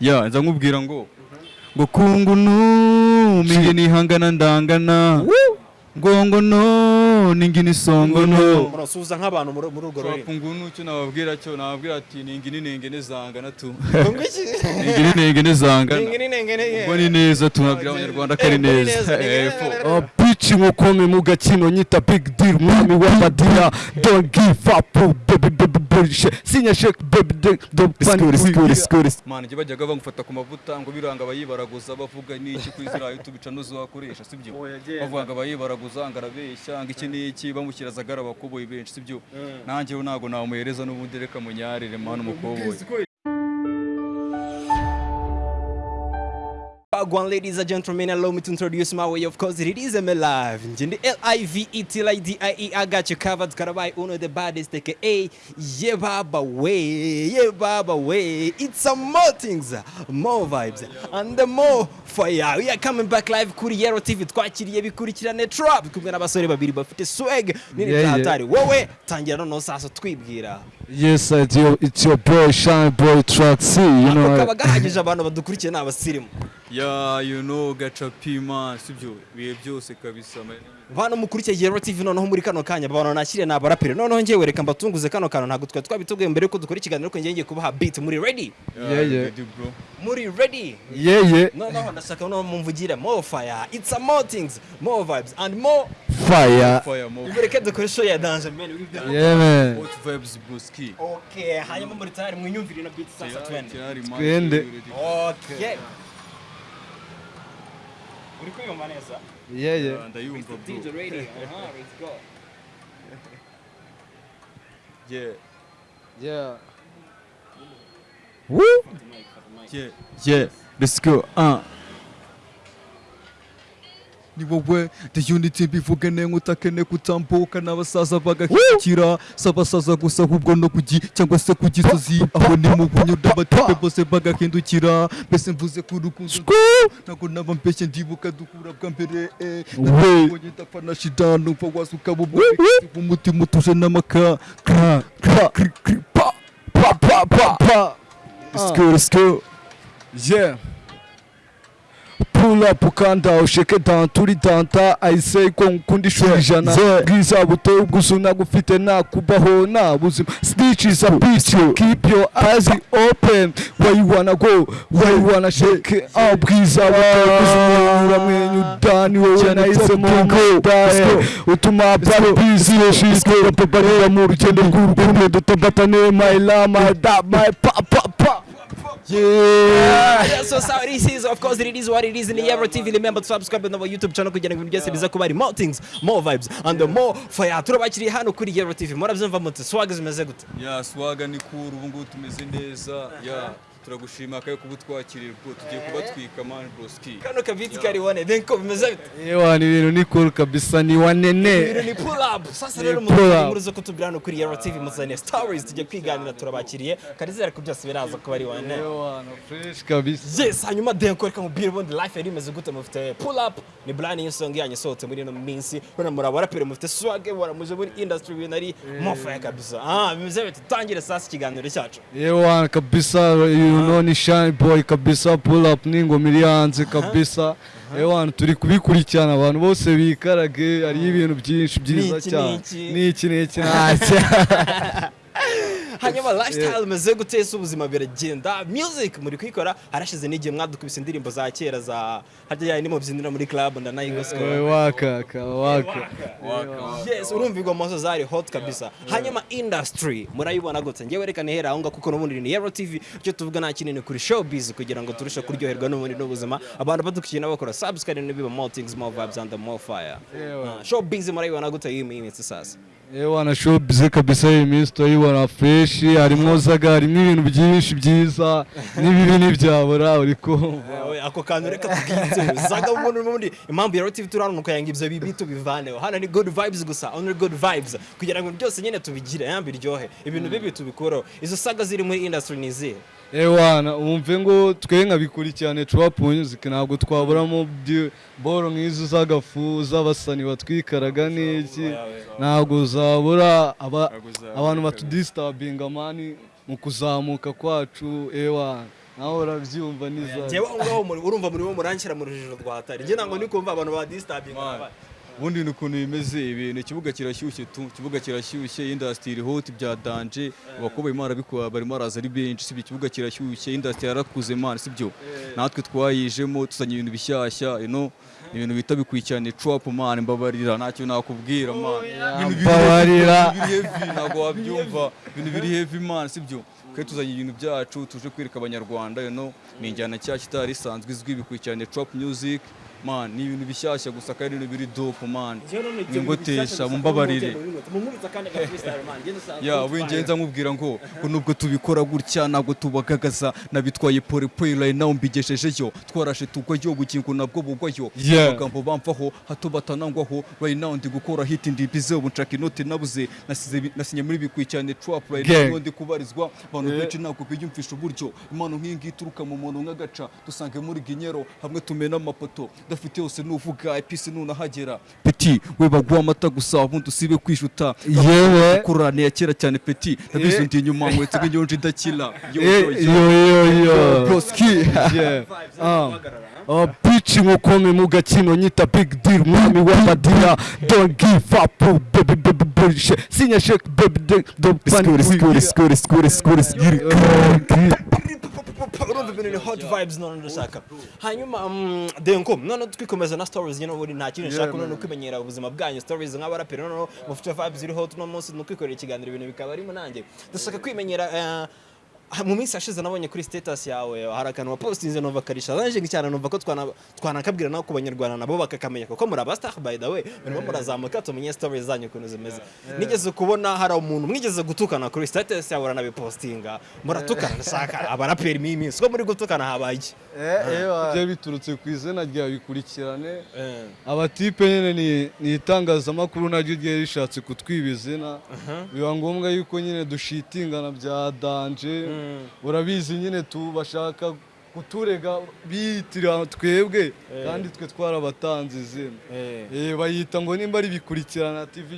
ya nza nkubwira ngo ngo kungu no mingi nihangana ndangana ngo ngo no ningi nisongo no murasuhuza nk'abantu muri urwo rurimi. Kungu no cyo nababwira cyo nababwira ati ningi ninenge nezangana tu. Ngo iki? Ningi ninenge nezangana Ningini nengene ubwo ni neza tunabwira abanyarwanda ko ari Eh, ni neza. ni bici nk'ukome mu gakino nyita big deal mwami w'amadira don't give up baby baby bullshit sinya shake baby de- don't panic Skuri, skuri. Mana njye bajyaga bamufata ku mavuta ngo biranga abayibaraguza bavuga n'iki kuri ziriya YouTube channel wakoresha sibyo bavuga ngo abayibaraguza ngo arabeshya ngo iki n'iki? Bamushyira zagara abakoboyi benshi sibyo nanjye ntabwo namuhereza n'ubundi reka munyarire mana umukoboyi Wagwan, ladies and gentlemen, allow me to introduce my way. Of course, it is ML Live. Njindi L-I-V-E-T-L-I-D-I-E. I got you covered. Karabai, uno the baddest, aka Yeah Baba Way. Yebaba Baba Way. It's some more things, more vibes, and the more fire. We are coming back live kuri Yero TV. Chira bikurikirane trap. Kumwe n'abasore babiri bafite swag. Nini Yeah, yeah. tatari. Wowe tangira noneho sasa twibwira. Yes it's your, it's your boy shine boy track C you know kaba gahagije abantu badukurikiye ni abasirimu. ya you know gacapi man. Sibyo ibihe byose kabisa Bano mukurikiye Yero TV noneho muri kano kanya. Babana nakiriye na abaraperi noneho ngiye reka mbatunguze kano kano ntabwo twa twabitubwiye mbere yuko dukora ikiganiro ko ngiye kubaha beat. Muri ready? Yeah, yeah. bro. muri ready? Yeah yeah. Noneho ndashaka noneho mumvugire. More fire. It's a more things. More vibes and more fire. Mureke dukore show ya danger man. Yeah man. Hot vibes buski okay hanyuma muri tayari mwinyumvire na beat sasa twende. Twende. okay. Uri kuyumva neza yeah yeah. Ndayumva bro DJ ready aha let's go yeah. Yeah. Yeah. Yeah. Let's go. Uh ni wowe the unity bivuge nenga utakene kutambuka n'abasaza bagahikira si abasaza gusa ahubwo no kugi cyangwa se ku gisozi aho ni mu bunyuda batipe bose bagahindukira. Mbese mvuze ku rukundo ntabwo naba mbeshye ndibuka duhura bwa mbere eh nabonye ndapfa na shida numva wasuka umutima utuje n'amaka. Kra kra kri kri pa pa pa pa pa. Let's go let's go. Yeah. Pull up ukanda usheke down turi danta say ko nkunda ishuri ijana bwiza buteye ubwuzu nagufite nakubaho nta buzima snitch is a bitch keep your eyes open. Where you wanna go? Where you wanna shake ah. Bwiza buteye ubwuzu uramwenyu dani wowe nahisemo mdahe utuma bari busy shizwe babarira mu rugendo rw'urukundo dutabatane my la my da my pa pa pa. Yeah. Yeah, so so this is of course it is what it is in the Ever TV remember to subscribe on our YouTube channel kugira ngo ibintu byose biza kuba ari more things more vibes and the more fire. Turabakiriye hano kuri Ever TV murabyumva mute swag zimeze gute? Ya swaga ni cool ubu ngubu tumeze neza. Ya turagushima kayo kuba utwakiriye bwo tugiye kubatwika man broski kano kabiti kari wane then ko bimeze bite? Ewa ni ibintu ni cool kabisa ni ibintu wanene ni pull up. Sasa rero zo kutubwira hano kuri Ever TV muzanye stories tujye kwiganira turabakiriye. Karizera ko byose biraza kuba ari wane Ewa no fresh kabisa. Yes hanyuma denko reka mubwire ubundi life yari imeze gute? Mufite pull up? Ni brand new song yanyu isohotse muri ino minsi. Bana muri abaraperi mufite swag waramuje muri industry ibintu ari mofaya kabisa. Ah bimeze bite? Tangire sasa ikiganiro cyacu. Ewa kabisa you know ni shine boy kabisa pull up n'ingoma iri hanze kabisa. Ewa turi kubikurikirana abantu bose bikarage hariyo ibintu byinshi byiza cyane. niki. niki niki ntacyo hanyuma lifestyle imeze gute ese ubuzima biragenda. Music muri kuyikora harashize n'igihe mwadukubise indirimbo za kera za harya yayi nimubyinira muri club ndanayigosiko waka ka waka. Yes urumva ingoma zo zari hot kabisa. Hanyuma industry murayibona gute? Ngewe reka nihera aho ngaho kuko n'ubundi ni Yero TV icyo tuvuga nta kinini kuri showbiz kugira ngo turushe kuryoherwa n'ubundi n'ubuzima. Abantu badukurikiye n'abakora subscribe n'ibiba more things more vibes and more fire. Ah, showbiz murayibona gute? Iyi minsi sasa. Ewa na showbiz kabisa iyi minsi turayibona fresh harimo zaga harimo ibintu byinshi byiza n'ibibi ntibyabura uri kumva. Ako kantu reka tubwite zaga umuntu n'ubundi impamvu ya TV turi hano nuko yanga ibyo bibi tubivaneho. Hano ni good vibes gusa only good vibes. Kugira ngo byose nyine tubigire yambi biryohe ibintu bibi tubikureho izo saga ziri muri industry ni izihe? Ewana wumve ngo twe nkabikurikirane trap music ntabwo twaburamo boro nk'izo z'agafu z'abasani batwikaraga n'iki? ntabwo uzabura aba- Ntabwo uzabura abantu kabisa. batudistabinga mani mu kuzamuka kwacu ewana nawe urabyumva n'izayo. Njyewe aho ngaho muri- urumva muri bo muranshyira mu rujijo rwa hatari njye ntabwo ndi kumva abantu ba disturbing Man. Ubundi ni ukuntu bimeze ibintu ikibuga kirashyushye tu ikibuga kirashyushye indasitiri hoti bya danje abakobwa barimo barabikora barimo baraza ari benshi sibyo ikibuga kirashyushye indasitiri yarakuze man sibyo natwe twayijemo tuzanye ibintu bishyashya you know ibintu bita bikurikirana trap man mbabarira ntacyo nakubwira man Ibintu biri mbabarira. ntabwo wabyumva. Ibintu biri heavy man sibyo twe tuzanye ibintu byacu tuje kwereka abanyarwanda you know ni injyana nshyashya itari isanzwe izwi bikurikirana trap music man ni ibintu bishyashya gusa kandi ibintu biri dope man. Ingotesha mumbabarire. ya wingenza nkubwira ngo ngo nubwo tubikora gutya ntabwo tubagagaza nabitwaye pole pole right now mbigeshejeyo twarashe tugwayo ubugingo nabwo bugwayo amagambo bamvaho hato batanangwaho right now ndi gukora hit ndi bize ubu nshaka inoti nabuze. Nasize nasinye muri bikurikirane trap right now ndi kubarizwa. Abantu benshi ntabwo biyumvisha uburyo. Impano nk'iyi ngiyi ituruka mu muntu nk'agaca dusange muri ginyero hamwe tumena amapoto. Dafite yose nuvuga episi nunahagera. Peti we baguha amata gusa ubundi usibe kwishuta yewe. Kurane ya kera cyane peti nabizo ndi inyuma nkwetse nk'inyonje idakira Yo, yo, yo. Broski. Ah. Oh, bitch nk'ukomeye mu gakino nyita big deal mwami w'amadira don't give up oh, baby baby baby sinya shake baby don't panic. skuri, skuri, skuri, skuri, skuri. Urumva ibintu ni hot vibes none ndashaka hanyuma mm, denko none twikomeza na stories nyine ubundi nta kintu nshaka none kwimenyera ubuzima bwanyu. Stories nk'abaraperi none mufite vibes ziri hot uno munsi ni ukwikorera ikiganiro ibintu bikaba arimo nanjye ndashaka kwimenyera eh, mu minsi yashize nabonye kuri status yawe hari akantu wapostinze numva karisha naje cyane numva ko twana twanakabwira nako ku banyarwanda nabo bakakamenya kuko muri abastar by the way murimo murazamuka tumenye stories zanyu ukuntu zimeze. Nigeze kubona hari umuntu mwigeze gutukana kuri status yawe uranabipostinga. Muratukana ndashaka abaraperi mimi minsi ko muri gutukana habaye? Byari biturutse ku izina rya bikurikirane. Abatipe nyine ni- ni itangazamakuru naryo ryari rishatse kutwiba izina. Biba ngombwa yuko nyine dushitingana bya danje. Urabizi nyine tu bashaka kuturega biyitirira twebwe kandi twe twarabatanze izina. Eh, bayita ngo nimba ari bikurikirana tv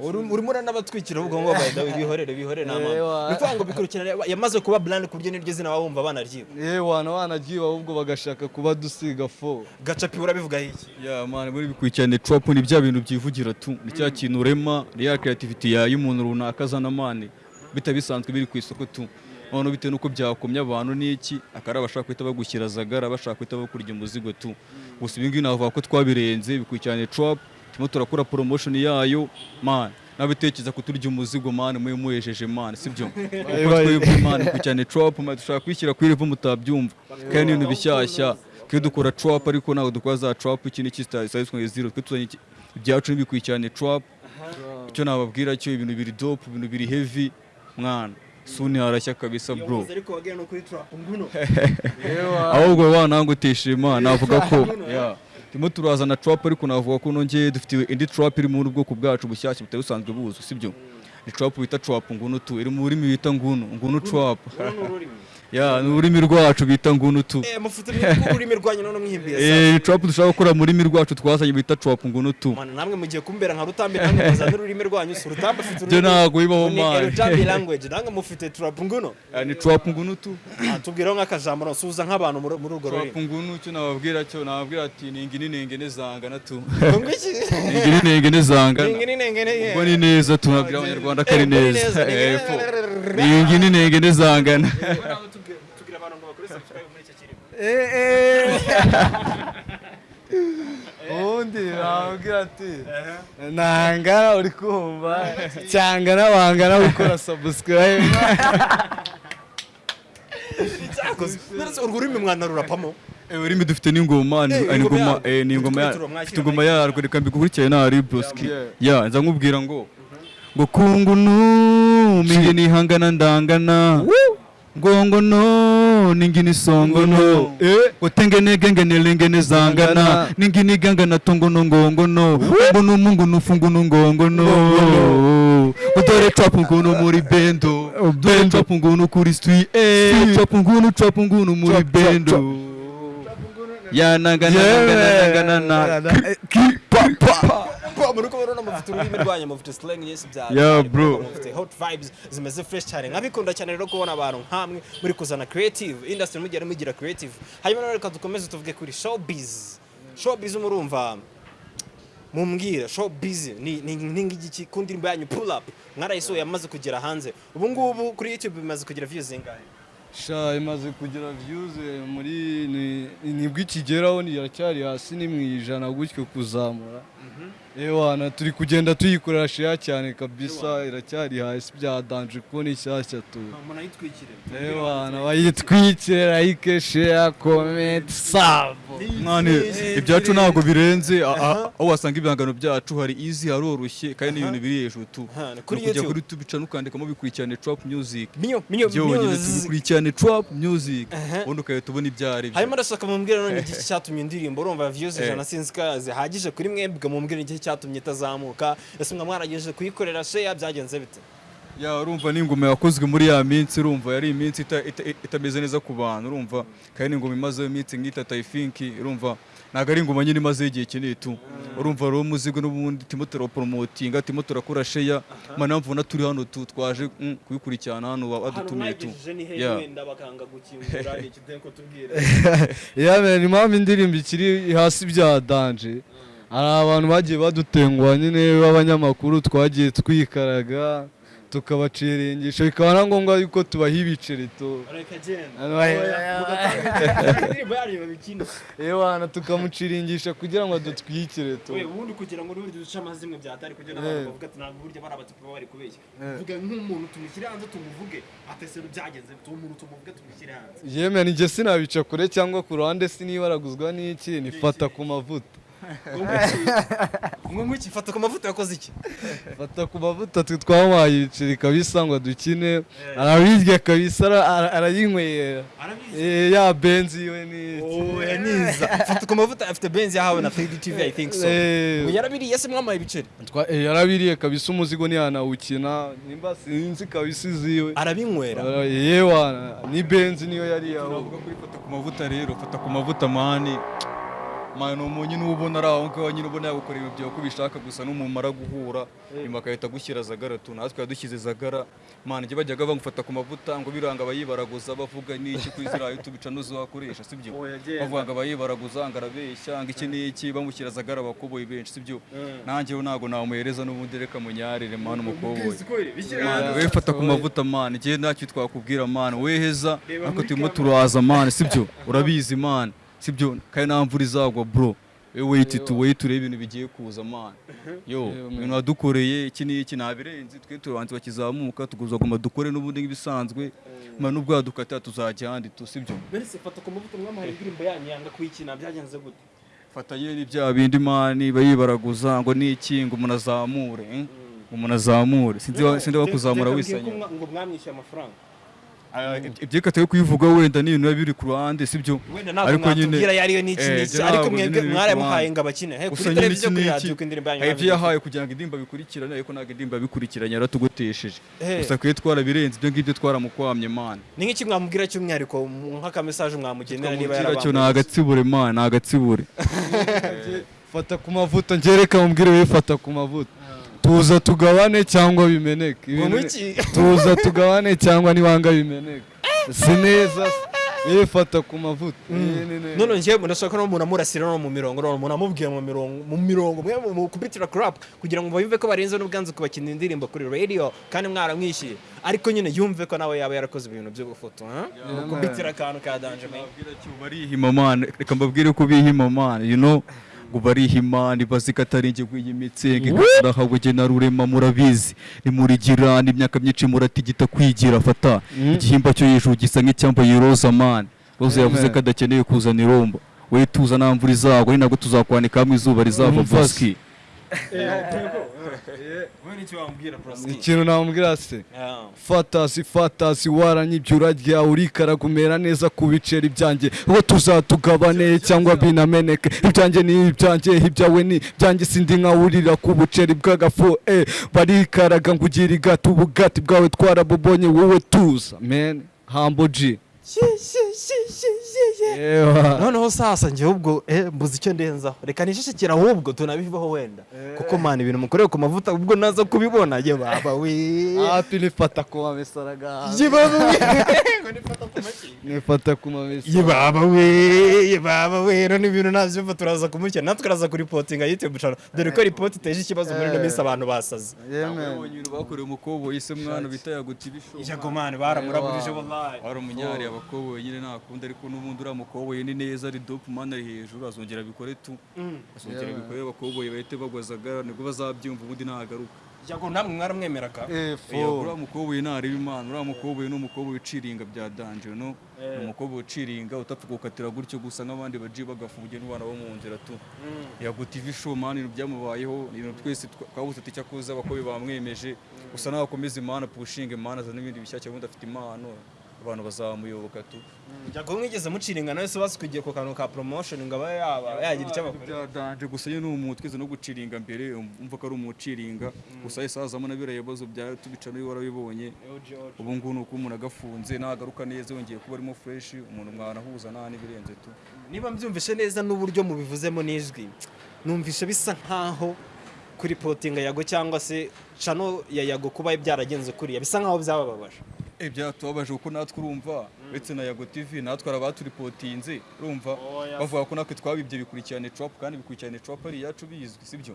urimo uranabatwikira ubwo ngo bihorere bihorere ni ukuvuga ngo bikurikirana yamaze kuba brand ku buryo niryo zina baba bumva banaryiba. Eh, wana wanagiye ahubwo bagashaka kuba dusiga fo gacapi urabivugaho iki? Ya mani muri bikurikirane trap ni bya bintu byivugira tu. Ni cya kintu urema ya creativity ya y'umuntu runaka azana mani bita bisanzwe biri ku isoko tu. Noneho bitewe n'uko byakomye abantu n'iki akari abashaka guhita bagushyira zagara bashaka guhita bakurya umuzigo tu? Gusa ibi ngibi navuga ko twabirenze bikurikirane trap turimo turakora promotion yayo. Mani nabitekereza kuturya umuzigo mani muye muyejeje mani sibyo kuko twebwe mani bikurikirane trap mani dushaka kwishyira kuri level mutabyumva. Kandi ni ibintu bishyashya. Twe dukora trap ariko ntabwo dukora za trap iki n'iki zitari zero. Twe tuzanye ibyacu n'ibikurikirane trap icyo nababwira cyo ibintu biri dope ibintu biri heavy. Mwana suni harashya kabisa bro. nguno ahubwo wanangutesha imana navuga ko turimo turazana trap ariko navuga ko nongeye dufite indi trap iri mu bwoko bwacu bushyashya butari busanzwe buzwi sibyo? Ni trap bita trap ngunu tu. Iri mu rurimi bita ngunu ngunu trap ya ni ururimi rwacu bita ngunu tu eh mufite ururimi rwanyu none mwihimbiye eh trap dushaka gukora mu rurimi rwacu twazanye bita trap ngunu tu Mana namwe mugiye kumbera nka rutambi namwe muzana ururimi rwanyu si urutambi afite byo ntabwo bibaho ni mani rutambi language. Namwe mufite trap nguno. Eh, ni trap ngunu tu Ah, tubwireho nk'akajambo no suza nk'abantu muri muri urwo trap rurimi. ngunu cyo nababwira cyo nababwira ati ningini nengene zangana tu. Ngo iki ningini nengene zangana ningini nengene ubwo ni neza tunabwira abanyarwanda ko ari Eh, ubwo ni neza. neza. Ubundi nababwira ati ntangana uri kumva cyangana wangana gukora ndetse urwo rurimi mwana rurapamo Eh, ururimi dufite n'ingoma ni Eh, ni ingoma yarwo. eh, ni reka ari broski Yeah. ya nza nkubwira ngo ngo kungunu mingi nihangana ndangana ngongono ningini songono ngo tengene gengene lengene zangana. Ningini gangana tongono ngongono ngono mungu fungunu ngongono udore trap ngunu muri bendo. Dore trap ngunu kuri street. Eh trap ngunu trap ngunu muri bendo. Ya nangana nangana nangana na. Kubona urabona mufite ururimi rwanyu mufite slang yes bya Yeah, bro. mufite hot vibes zimeze fresh cyane. Nkabikunda cyane rero kubona abantu nkamwe muri kuzana creative industry mugera mugira creative. Hanyuma rero reka dukomeze tuvuge kuri showbiz. Showbiz murumva mumbwira showbiz ni ngiki ku ndirimbo yanyu pull up. Mwarayisohoye yamaze kugera hanze. Ubu ngubu kuri youtube bimaze kugira views zingahe sha imaze kugira views eh, muri ni- ni bwo ikigeraho iracyari hasi ni mu ijana gutyo kuzamura. Ewana turi kugenda tuyikorera share cyane kabisa iracyari hasi byadanje kubona ishyashya tu. Ewana bayitwikire like share comment sub. Mwane ibyacu ntabwo birenze. A- a- aho wasanga ibihangano byacu hari easy haroroshye kandi n'ibintu biri hejuru tu. Ni kuri ukujya YouTube. kuri tubicana ukandikamo bikurikirane trap music. Byonyine music. tubikurikirane trap music. Ubundi ugahita ubona ibyo ari byo. Hanyuma ndashaka mumbwira none igiki cyatumye indirimbo urumva views Eh. ijana sinzi ko zihagije kuri mwebwe mumbwira igiki cyatumye itazamuka. Ese mwa mwaragejeje kuyikorera share byagenze bite? Ya urumva n'ingoma yakozwe muri ya minsi urumva yari iminsi ita- ita- itameze neza ku bantu urumva kandi n'ingoma imazeho iminsi nk'itatu i think urumva ntabwo ari ingoma nyine imazeho igihe kinini tu. Urumva rero umuzigo n'ubundi turimo turawuporomotinga turimo turakora sheya mana mpamvu na turi hano tu twaje mm, kubikurikirana hano badutumiye tu. tubwira yamenya impamvu indirimbo ikiri hasi bya danje. Hari abantu bagiye badutenguha nyine b'abanyamakuru twagiye twikaraga tukabaciringisha bikaba na ngombwa yuko tubaha ibiceri tu. Reka genda. Hano hari- indirimbo yanyu babikina ewana tukamuciringisha kugira ngo adutwikire tu. Ubundi kugira ngo n'uburyo duce amazimwe byatari kugira ngo Eh. abantu bavuga ati ntabwo burya bari abatipe baba bari kubeshya. Vuga nk'umuntu tumushyire hanze tumuvuge. Atesero byagenze tuwo muntu tumuvuge tumushyire hanze. Yemeye njye sinabica kure cyangwa ku ruhande sinibaraguzwa n'iki? Nifata ku mavuta. Ngo nk'iki fata ku mavuta yakoze iki? Fata ku mavuta twe twamuhaye ibiceri kabisa ngo dukine. Arabirya kabisa ara- ara- arayinywera arabizi. Eh, ya benzi we ni Oh, fata ku mavuta afite benzi yahawe na 3D TV I think so. Eh. yarabiriye se mwamaye ibiceri. Eh, yarabiriye kabisa umuzigo ntiyanawukina. Nimba sinzi kabisa iziwe. Arabinywera. Ara- yewana ni benzi niyo yari kuri fata ku mavuta rero. Fata ku mavuta mani ni umuntu nyine uba ubona ari aho ngaho nyine ubona yagukorera ibyo uko ubishaka gusa n'umumara guhura nyuma agahita agushyira zagara tu natwe yadushyize zagara. Mani njye bajyaga bamufata ku mavuta ngo biranga abayibaraguza bavuga n'iki kuri ziriya youtube channel zo wakoresha sibyo bavuga ngo abayibaraguza ngo arabeshya ngo iki n'iki bamushyira zagara abakoboyi benshi sibyo nanjye we ntabwo namuhereza n'ubundi reka munyarire mani umukoboyi we fata ku mavuta mani njye ntacyo twakubwira mani weheza ariko turimo turaza mani sibyo urabizi mani sibyo kandi nta mvura izagwa bro. We wait tu wait urebe ibintu bigiye kuza mani yo ibintu wadukoreye iki n'iki ntabirenze twe turabanza bakizamuka tuguzaguma dukore n'ubundi nk'ibisanzwe. Mani nubwo yadukatira tuzajya ahandi tu sibyo mbese fata ku mavuta mwamaye indirimbo yanyu yanga kuyikina byagenze gute? Fata yeri bya bindi mani bayibaraguza ngo niki ngo umuntu azamure eh? ngo umuntu azamure sinzi mbwira ko mwa- ngo mwamwishyuye amafaranga. Ibyekataye kubivuga wenda ni ibintu biba biri ku ruhande sibyo wenda ntabwo Ariko nyine- mwatubwira yariyo n'iki Eh, ariko mwebwe mwaramuhaye ngo abakine gusa kuri televiziyo kuri radiyo ko indirimbo yanyu ibyo yahaye kugira ngo indirimbo bikurikirane ariko ntabwo indirimbo yabikurikiranye yaratugotesheje Eh. gusa twe twarabirenze ibyo ngibyo twaramukwamye mani ni nk'iki mwamubwira cy'umwihariko nk'akamesaje mwamugenera niba cyo ni agatsibure mani ni agatsibure. Fata ku mavuta ngereka mubwire we fata ku mavuta. Tuza tugabane cyangwa bimeneke. Tuza tugabane cyangwa nibanga bimeneke. Si neza we fata ku mavuta. Eh, ni neza. none njyewe ndashaka no umuntu amurasira no mu mirongo none umuntu amubwiye mu mirongo mu mirongo mwe mu kubitira crap kugira ngo bumve ko barenze n'ubwanzu kubakina indirimbo kuri radio kandi mwaramwishyuye ariko nyine yumve ko nawe yaba yarakoze ibintu byo gufoto ha kubitira akantu ka danje man. barihima mani reka mbabwire ko bihima mani you know ngo barihima ntibazi ko atari njye rw'iyimitse ngikarahawe jye na rurema murabizi nimurigira n'imyaka myinshi muratigita kwigira fata. Igihimba cyo hejuru gisa nk'icyambaye roza mani roza yavuze ko adakeneye kuzana irombo. We tuza nta mvura izagwa ni nabwo tuzakwanika hamwe izuba rizava Umva Praski? ikintu namubwira se fatasi fatasi waranyibye urarya urikaraga umera neza ku biceri byanjye. Uwo tuzatugabane cyangwa binameneke. Ibyanjye ni ibyanjye ibyawe ni ibyanjye. Sindi nkawurira ku buceri bw'agafu eh. Barikaraga ngo ugire igati ubugati bwawe twarabubonye wowe tuza. Men hambo G. Noneho sasa njye ubwo eh, mbuze icyo ndenzaho reka nishishikira ahubwo tunabivaho wenda. Kuko mana ibintu mukoreye ku mavuta ubwo naza kubibona. Ye baba we. Hafi nifata ku mamesaraga ye baba we. Nifata ku mamesa ye baba we. Ye baba we. None ibintu nabyumva turaza kumukira natwe turaza kuripotinga youtube channel. Dore ko ripoti iteje ikibazo muri ino minsi abantu basaze. Yemen ibintu bakorewe umukoboyi se mwana bita yaguta ibishobo ijyago mani baramuragurije wallahi. Wari umunyari abakoboyi nyine ntakunda ariko n'ubundi uriya mukoboyi ni neza ari dope mani ari hejuru azongera abikore tu. Azongera Yeah. abikore abakoboyi bahite bagwazaga ni bwo bazabyumva ubundi nagaruka ijyago namwe mwaramwemeraga Iyo uriya mukoboyi ntareba imana uriya mukoboyi ni umukoboyi uciringa bya danje no? Ni umukoboyi uciringa utapfa gukatira gutyo gusa nk'abandi baji bagafungiye n'abana bo mu nzira tu. Yaguta ivi show mani ibintu byamubayeho ibintu twese twa- twabuze ati cyakoze abakoboyi bamwemeje. Gusa nawe akomeza imana pushinga imana azana n'ibindi bishyashya ubundi afite impano. Abantu bazamuyoboka tu. Ijyago mwigeze muciringa nawe se basukugiye ku kantu ka promotion ngo abe yagira icyo abakora bya danje gusa nyine ni umuntu twize no guciringa mbere umva ko ari umuciringa. Gusa yahise hazamo na biriya bibazo bya tubica ni we warabibonye. Ubu ngubu ni uko umuntu agafunze nagaruka neza yongeye kuba arimo fresh umuntu mwanahuza nta n'ibirenze tu. Niba mbyumvishe neza n'uburyo mubivuzemo n'ijwi numvishe bisa nkaho kuri potinga yago cyangwa se cano ya yago kuba byaragenze kuriya. Bisa nkaho byabababaje. Byatubabaje kuko natwe urumva. Uretse na yago tv natwe hari abaturipotinze urumva? Bavuga ko natwe twabibye bikurikirane trap kandi bikurikirane trap ari iyacu bizwi sibyo?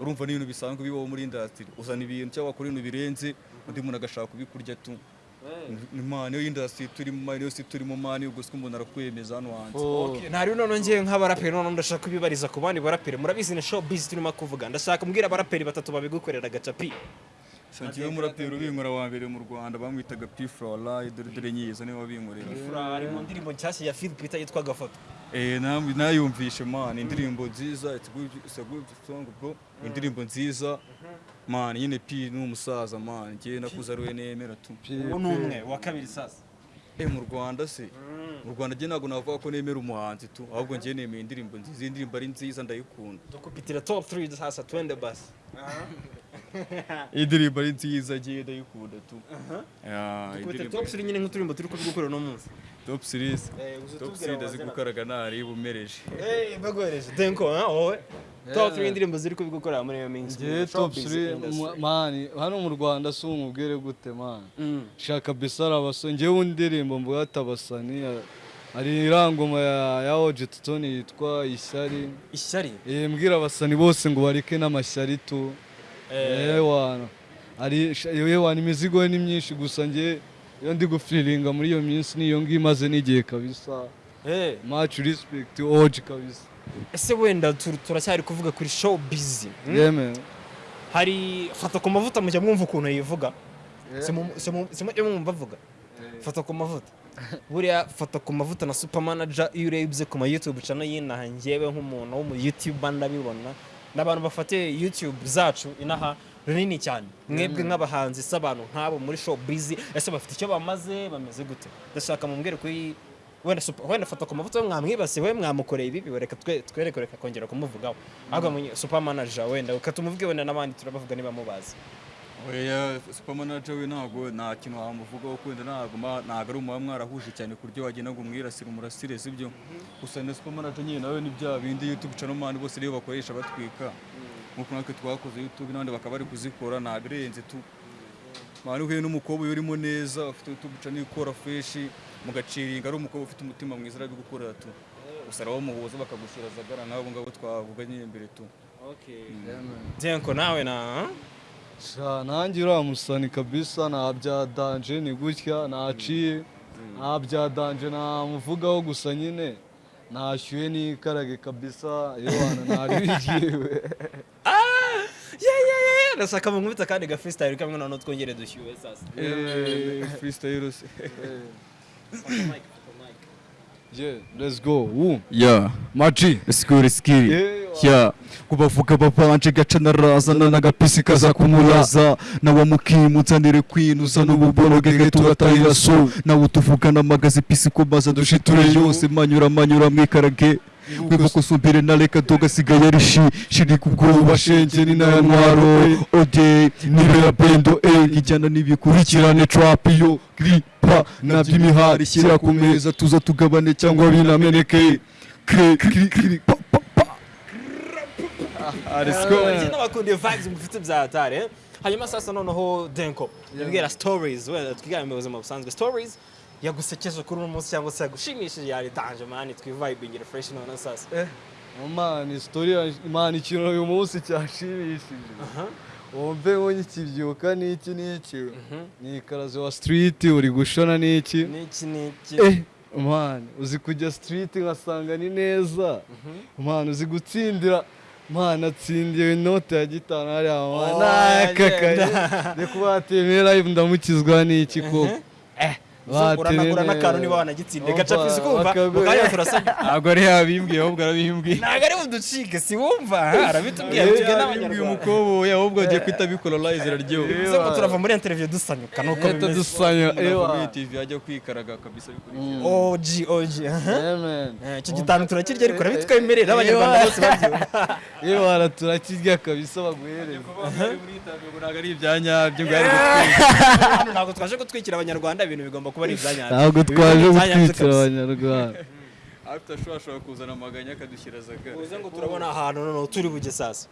Urumva ni ibintu bisanzwe bibaho muri industry. Uzana ibintu cyangwa wakora ibintu birenze undi muntu agashaka kubikurya tu. Ni mani yo industry turimo mani yo si turimo mani ubwo siko umuntu arakwemeza hano hanze. Okay, ntari none ngewe nk'abaraperi none ndashaka kubibariza ku bandi baraperi. Murabizi ni show biz turimo kuvuga. Ndashaka mbwira abaraperi batatu babigukorera gacapi. Santiago umuraperi ubinkora wa mbere mu Rwanda bamwitaga P Flora dore dore nyiza ni we wabinkorera ari mu ndirimbo nshyashya ya Phil Peter yitwa gafoto. Eh, nayumvishe man indirimbo nziza it's a good song bro. Indirimbo nziza man nyine P ni umusaza man njye nakuze ari we nemera tu uwo ni umwe wa kabiri sasa eh mu Rwanda se? Mu Rwanda njye ntabwo navuga ko nemera umuhanzi tu ahubwo njye nemeye indirimbo nziza iyi ndirimbo ari nziza ndayikunda. Dukupitira top 3 sasa twende basi. Iyi ndirimbo ari nziza njye ndayikunda tu Ah, ndirimbo top 3 nyine nk'uturimbo turi kubigukorera uno munsi top series Eh, top series ndazigukaraga ntari bumereje Eh, bagohereje denko ha wowe top 3 indirimbo ziri kubigukorera muri iyo minsi ngewe top Showbiz 3 industry. mani hano mu rwanda si umubwire gute mani? Mm. shaka besara abasani ngewe indirimbo mvuga ati abasani ya- hari irangoma ya ya oje tutoni yitwa ishyari. Ishyari? Eh, mbwira abasani bose ngo bareke n'amashyari tu. Ewana hari sh- ewana imizigo ni myinshi gusa nge iyo ndi gufiriringa muri iyo minsi niyo ngiyo imaze n'igihe kabisa. Eh, much respect oje kabisa. Ese wenda tur- turacyari kuvuga kuri show busy hmm? hari fata ku mavuta mujya mwumva ukuntu yivuga simujya mwumva avuga. Fata ku mavuta. Buriya fata ku mavuta na super manager iyo urebye ku ma youtube channel y'inaha njyewe nk'umuntu wo mu youtube ndabibona. N'abantu bafatiye youtube zacu inaha runini cyane. Mwebwe nk'abahanzi se abantu nk'abo muri show busy. Ese bafite icyo bamaze? Bameze gute? Ndashaka mumbwire kuri wenda super- wenda fata ku mavuta we mwamwibasiye we mwamukoreye ibi reka twe- twereke reka kongera kumuvugaho. Ahubwo super manager wenda reka tumuvuge wenda n'abandi turabavuga niba mubazi. Manager we ntabwo nta kintu wamuvugaho kwenda ntabwo ari umuba mwarahuje cyane ku buryo wagenda ngo umwirasire umurasire sibyo gusa na super manager nyine nawe ni bya bindi youtube channel man bose rero bakoresha batwika. Nk'uko natwe twakoze youtube n'abandi bakaba bari kuzikora ntabwo irenze tu. Mwana uhuye n'umukobwa uba urimo neza ufite youtube channel ikora fresh mugaciringa ari umukobwa ufite umutima mwiza arabigukorera tu. Gusa arabamuhuza bakagushyira zagara nk'abo ngabo twavuga nyine mbere tu Jenko nawe na nanjye uriya musani kabisa nta bya danje ni gutya naciye. Nta bya danje namuvugaho gusa nyine. Nashyuye n'ikarage kabisa iwana ntaribigiwe ndashaka mu nkubita kandi ga freestyle kamwe noneho twongere dushyuhe sasa. Freestyle. Se yeah let's go. Woo. yeah maji. Skuri skiri Yeah. ya. kubavuga babanje gaca narazana n'agapisi kaza kumuraza nawe mukimutsanire kwinuza n'ububoroge turatahira so nawe utuvugana amagaze pisi ko maze dushiture yose. Manyura manyura mwikarage wibuka usumbire na reka dogasigaye ari shi shiri kubwoba shenge ni naya ntwaro ode nibera bendo e ijyana n'ibikurikirane trap yo gripa na by'imihari shyira ku meza tuza tugabane cyangwa binameneke kre kri kri pa pa pa. Njye n'abakundiye vibes mufite bya hatari eh? hanyuma sasa noneho denko yabwira stories. Wenda twigane mu buzima busanzwe stories. Yagusekeje kuri uno munsi cyangwa se yagushimishije yaritanje mani twivibingire fresh none sasa mani sitori mani ikintu uyu munsi cyashimishije wumve ngo nkikibyuka n'iki n'iki ni ikarazo wa street uri gushona n'iki niki niki eh mani uzi kujya street ngasanga ni neza. Mani uzi gutsindira mani atsindiye inote ya gitanu hariya mani nakakaye kuba batemera ndamukizwa n'iki koko uranagura n'akantu niba wanagitsindiye gacapizi kumva? mu kanya turasabye ntabwo ari yabimbwiye ahubwo arabimbwiye. Ntabwo ari buducike si wumva? Arabitubwiye tubwiye n'abanyarwanda. umukoboyi ahubwo agiye kwita bikora live iraryoha ngo turava muri interview dusanyuka nuko leta bimeze. dusanya ewa. TV ajya kwikaraga kabisa bikurikira. Amen. Eh, icyo gitanu turakirya ariko urabitwemerera abanyarwanda bose babyumva ewa turakirya kabisa baguhereza ntabwo ari ibya nyabyo ntabwo twaje gutwikira abanyarwanda ibintu bigomba kuba ari ibyanyabyo ntabwo twaje kabisa. abanyarwanda afite ashobora ashobora kuzana amaganya akadushyira zagara uvuze ngo turabona ahantu noneho turi bujye sasa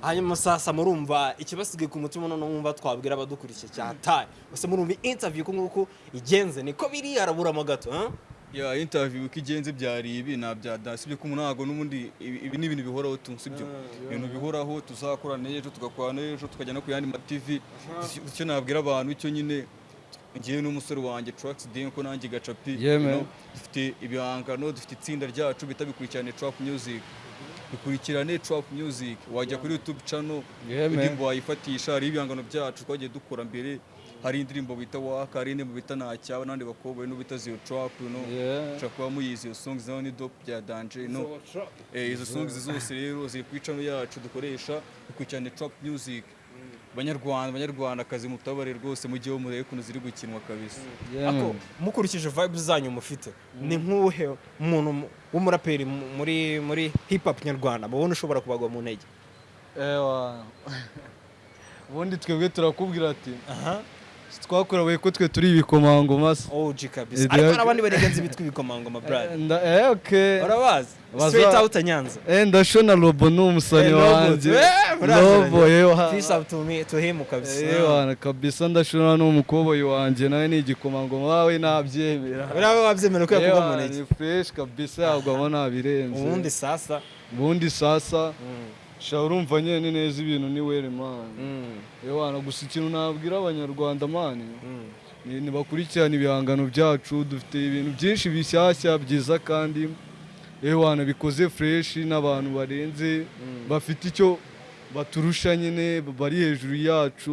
hanyuma sasa murumva ikibasigaye ku mutima noneho mwumva twabwira abadukurikiye cyataye gusa murumva interview uku nguku igenze niko biri haraburamo gato ha? ya interview uko igenze byari ibi nta bya dasi ibyo kumwe ntabwo n'ubundi ibi ibi ni ibintu bihoraho tu sibyo ibintu bihoraho tuzakora n'ejo tugakora n'ejo tukajya no ku yandi ma TV icyo nabwira abantu icyo nyine ngewe n'umusore wanjye Trax Denko nanjye gacapi dufite ibihangano dufite itsinda ryacu bita bikurikirane Trap Music. Bikurikirane Trap Music. Wajya kuri YouTube channel indirimbo wayifatisha hari ibihangano byacu twagiye dukora mbere. Hari indirimbo bita waka hari indirimbo bita ntacyawe n'abandi bakobwa no bita zero trap Yeah. ushobora kuba muyizi iyo songs na yo ni dope bya danje no eh, izo songs zose rero ziri ku icano yacu dukoresha bikurikirane trap music. Banyarwanda banyarwandakazi mutabare rwose mujyeho murebe ukuntu ziri gukinwa kabisa. Ako mukurikije vibes zanyu mufite ni nk'uwuhe muntu mu- w'umuraperi mu- muri muri hip hop nyarwanda mubona ushobora kubagwa mu ntege? Ewa. Ubundi twebwe turakubwira ati twakorewe ko twe turi ibikomangoma. Se OG kabisa. Ariko hari abandi barengenzi bitwa ibikomangoma brad Nda- eh, okay. urabazi. Straight out Nyanza. Eh, ndashona robo ni umusani Eh, wanjye. eh, robo yewa peace out to me to him kabisa. Yewa kabisa ndashona ni umukoboyi wanjye nawe ni igikomangoma wawe nabyemera. Urabe wabyemera ko yakugwa mu Yewa, ntege ni fresh kabisa yagwamo nabirenze. Ubundi sasa. Ubundi sasa. Mm, sha urumva nyene neza ibintu ni were mani mm, yewana gusa ikintu nabwira abanyarwanda mani mm. ni nibakurikirana ibihangano byacu dufite ibintu byinshi bishyashya byiza kandi yewana bikoze fresh n'abantu barenze bafite icyo baturusha nyine bari hejuru yacu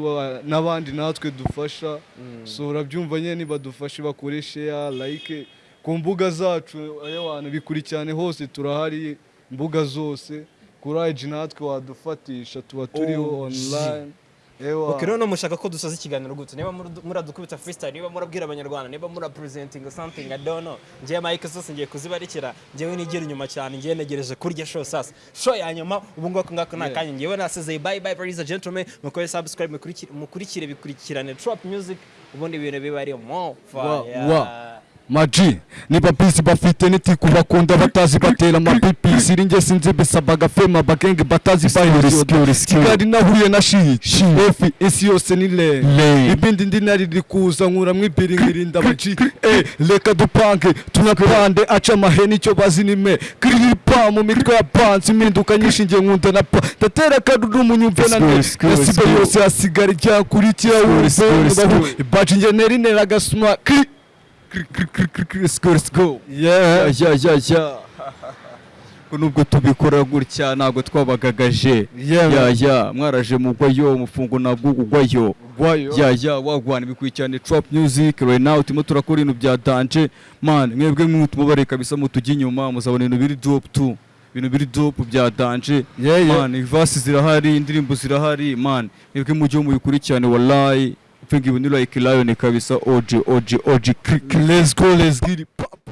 n'abandi natwe dufasha. So urabyumva nyine nibadufashe bakore share like ku mbuga zacu. Yewana bikurikirane hose turahari imbuga zose. Kuri IG natwe wadufatisha tuba turiho OG. online. rero mushaka ko dusoza ikiganiro gute niba muradukubita freestyle niba murabwira abanyarwanda niba murapresenting something I don't know. Ngiye mike zose ngiye kuzibarikira. Ngewe nigera inyuma cyane ngiye negereje kurya show sasa. Show ya nyuma ubu ngako ngako nta kanya. Ngewe nasezeye bye bye ladies and gentlemen mukore subscribe mukurikire bikurikirane. Trap music ubundi ibintu biba ari mo. Fire. Maji niba bisi bafite nitiku bakunda batazi batera amapipi siri nge sinzi bisabaga fema bagenge batazi kigali nahuye na shi efi isi yose ni le. Ibindi ndi nari riri kuza nkuramwo ibiri nkirinda abaji eh reka dupange tunapande aca amahene icyo bazi ni me. Kiriripa mu mitwe ya pansi impinduka nyinshi nge nkunda na pa. Ndatera akaruru munyumve na ne yasibe yose hasigara ijyakurikira wumve nubaho ibaji nge neri nera agasuma kiri let's go Yeah. ya ya ya nubwo tubikora gutya ntabwo twabagagaje. Yeah, ya ya mwaraje mugwayo umufungo nabwo ugwayo Gwayo. ya ya wagwana bikurikirane trap music right now. Turimo turakora ibintu bya danje man mwebwe mwumubare kabisa mutujya inyuma muzabona ibintu biri dope tu ibintu biri dope bya danje Yeah, yeah. man ivasi zirahari indirimbo zirahari. Man mwebwe mujye mubikurikirane wallahi. Upfinga ibintu like lion kabisa OG OG OG Let's go, let's get it. Pop,